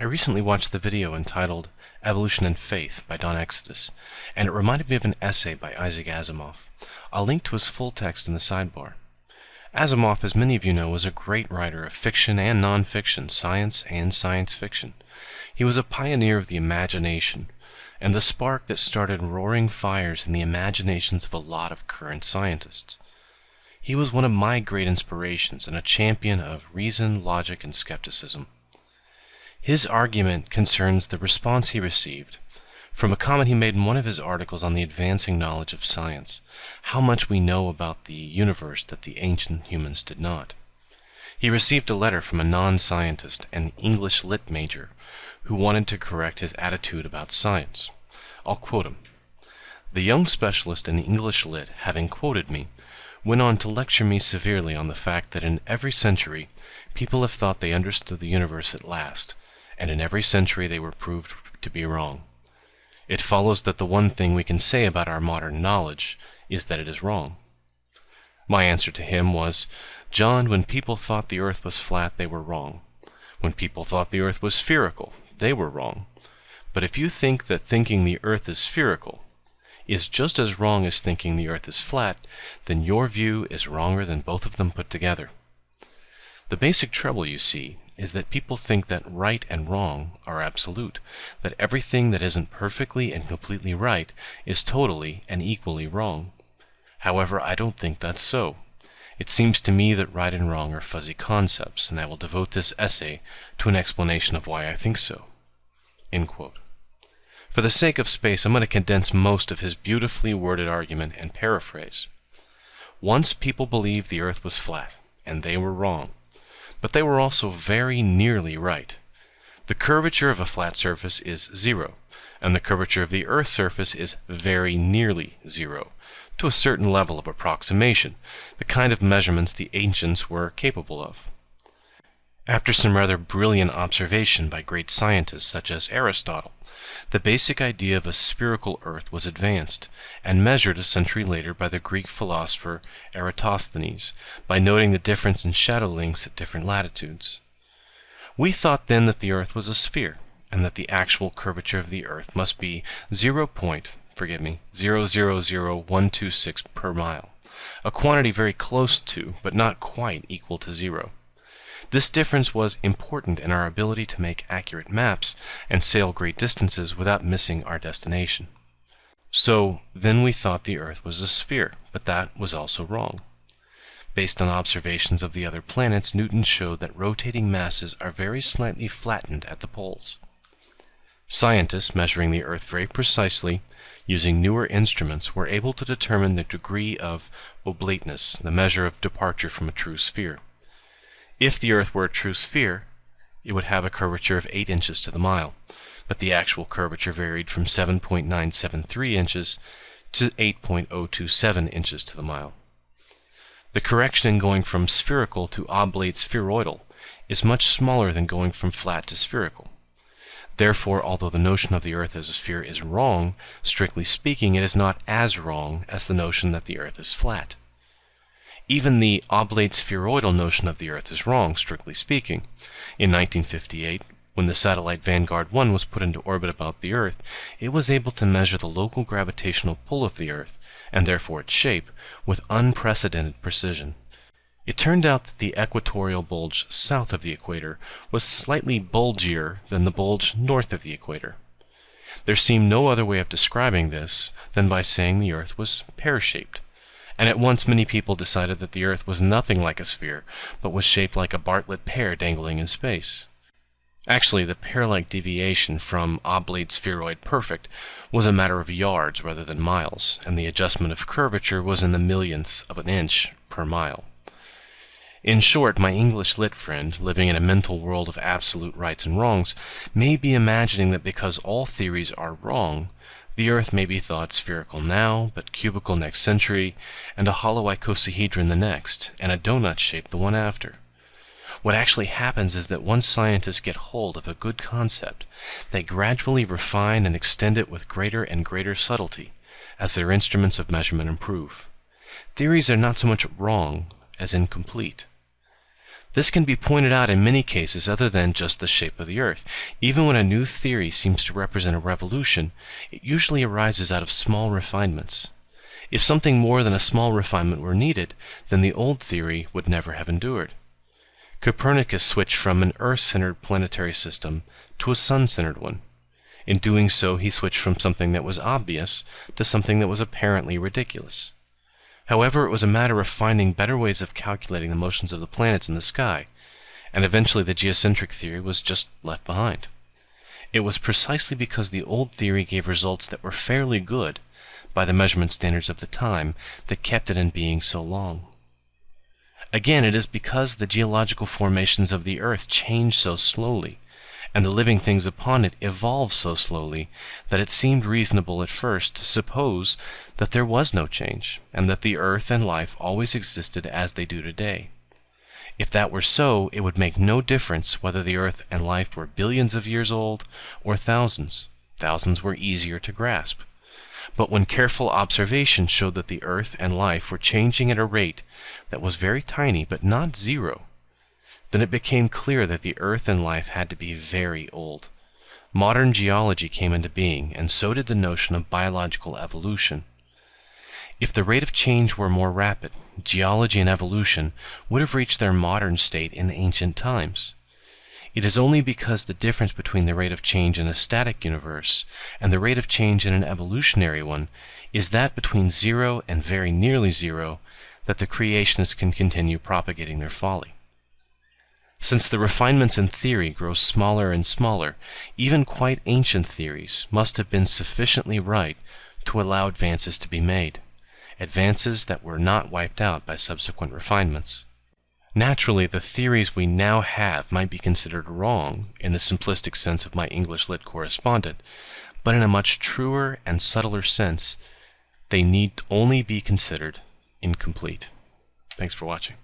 I recently watched the video entitled Evolution and Faith by Don Exodus, and it reminded me of an essay by Isaac Asimov. I'll link to his full text in the sidebar. Asimov, as many of you know, was a great writer of fiction and non-fiction, science and science fiction. He was a pioneer of the imagination, and the spark that started roaring fires in the imaginations of a lot of current scientists. He was one of my great inspirations and a champion of reason, logic, and skepticism. His argument concerns the response he received from a comment he made in one of his articles on the advancing knowledge of science, how much we know about the universe that the ancient humans did not. He received a letter from a non-scientist, an English lit major, who wanted to correct his attitude about science. I'll quote him. The young specialist in English lit, having quoted me, went on to lecture me severely on the fact that in every century people have thought they understood the universe at last, and in every century they were proved to be wrong. It follows that the one thing we can say about our modern knowledge is that it is wrong. My answer to him was, John, when people thought the earth was flat, they were wrong. When people thought the earth was spherical, they were wrong. But if you think that thinking the earth is spherical is just as wrong as thinking the earth is flat, then your view is wronger than both of them put together. The basic trouble, you see, is that people think that right and wrong are absolute, that everything that isn't perfectly and completely right is totally and equally wrong. However, I don't think that's so. It seems to me that right and wrong are fuzzy concepts, and I will devote this essay to an explanation of why I think so. For the sake of space, I'm going to condense most of his beautifully worded argument and paraphrase. Once people believed the earth was flat, and they were wrong but they were also very nearly right. The curvature of a flat surface is zero, and the curvature of the Earth's surface is very nearly zero, to a certain level of approximation, the kind of measurements the ancients were capable of. After some rather brilliant observation by great scientists such as Aristotle, the basic idea of a spherical Earth was advanced, and measured a century later by the Greek philosopher Eratosthenes, by noting the difference in shadow lengths at different latitudes. We thought then that the Earth was a sphere, and that the actual curvature of the Earth must be 0. Point, forgive me, 000126 per mile, a quantity very close to, but not quite equal to zero. This difference was important in our ability to make accurate maps and sail great distances without missing our destination. So then we thought the Earth was a sphere, but that was also wrong. Based on observations of the other planets, Newton showed that rotating masses are very slightly flattened at the poles. Scientists measuring the Earth very precisely using newer instruments were able to determine the degree of oblateness, the measure of departure from a true sphere. If the Earth were a true sphere, it would have a curvature of 8 inches to the mile, but the actual curvature varied from 7.973 inches to 8.027 inches to the mile. The correction in going from spherical to oblate spheroidal is much smaller than going from flat to spherical. Therefore, although the notion of the Earth as a sphere is wrong, strictly speaking, it is not as wrong as the notion that the Earth is flat. Even the oblate spheroidal notion of the Earth is wrong, strictly speaking. In 1958, when the satellite Vanguard 1 was put into orbit about the Earth, it was able to measure the local gravitational pull of the Earth, and therefore its shape, with unprecedented precision. It turned out that the equatorial bulge south of the equator was slightly bulgier than the bulge north of the equator. There seemed no other way of describing this than by saying the Earth was pear-shaped and at once many people decided that the Earth was nothing like a sphere, but was shaped like a Bartlett pear dangling in space. Actually, the pear-like deviation from oblate spheroid perfect was a matter of yards rather than miles, and the adjustment of curvature was in the millionths of an inch per mile. In short, my English lit friend, living in a mental world of absolute rights and wrongs, may be imagining that because all theories are wrong, the Earth may be thought spherical now, but cubical next century, and a hollow icosahedron the next, and a donut shape the one after. What actually happens is that once scientists get hold of a good concept, they gradually refine and extend it with greater and greater subtlety, as their instruments of measurement improve. Theories are not so much wrong as incomplete. This can be pointed out in many cases other than just the shape of the Earth. Even when a new theory seems to represent a revolution, it usually arises out of small refinements. If something more than a small refinement were needed, then the old theory would never have endured. Copernicus switched from an Earth-centered planetary system to a Sun-centered one. In doing so, he switched from something that was obvious to something that was apparently ridiculous. However, it was a matter of finding better ways of calculating the motions of the planets in the sky, and eventually the geocentric theory was just left behind. It was precisely because the old theory gave results that were fairly good by the measurement standards of the time that kept it in being so long. Again, it is because the geological formations of the Earth change so slowly, and the living things upon it evolve so slowly, that it seemed reasonable at first to suppose that there was no change, and that the Earth and life always existed as they do today. If that were so, it would make no difference whether the Earth and life were billions of years old or thousands. Thousands were easier to grasp. But when careful observation showed that the Earth and life were changing at a rate that was very tiny but not zero, then it became clear that the Earth and life had to be very old. Modern geology came into being, and so did the notion of biological evolution. If the rate of change were more rapid, geology and evolution would have reached their modern state in ancient times. It is only because the difference between the rate of change in a static universe and the rate of change in an evolutionary one is that between zero and very nearly zero that the creationists can continue propagating their folly. Since the refinements in theory grow smaller and smaller, even quite ancient theories must have been sufficiently right to allow advances to be made, advances that were not wiped out by subsequent refinements. Naturally, the theories we now have might be considered wrong in the simplistic sense of my English lit correspondent, but in a much truer and subtler sense, they need only be considered incomplete. Thanks for watching.